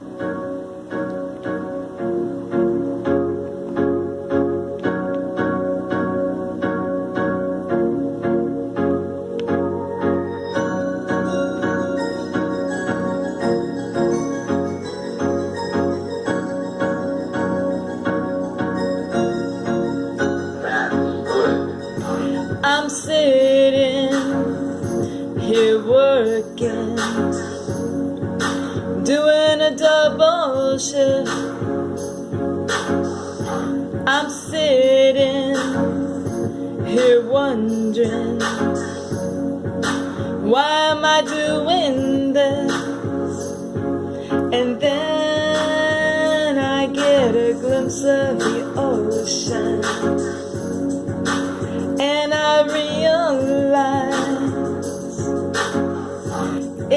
I'm sitting here working, doing a double shift. I'm sitting here wondering, why am I doing this? And then I get a glimpse of the ocean.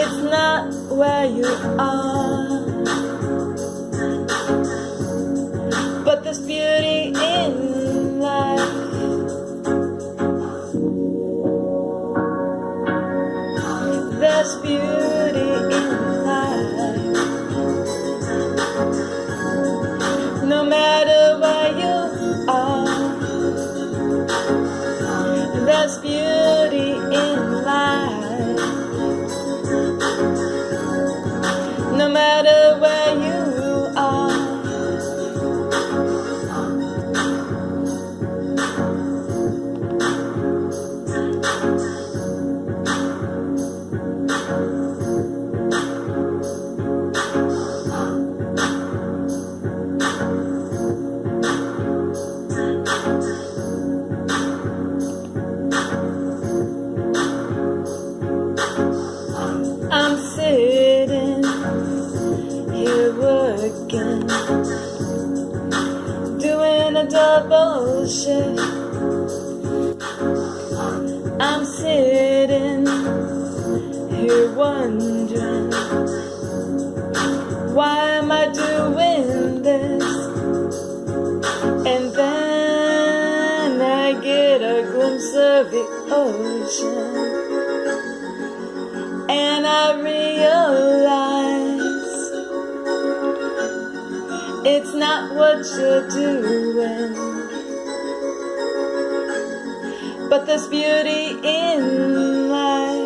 It's not where you are, but there's beauty in life. There's beauty in life. No matter a double shift. I'm sitting here wondering, why am I doing this? And then I get a glimpse of the ocean. And I realize it's not what you're doing, but there's beauty in life.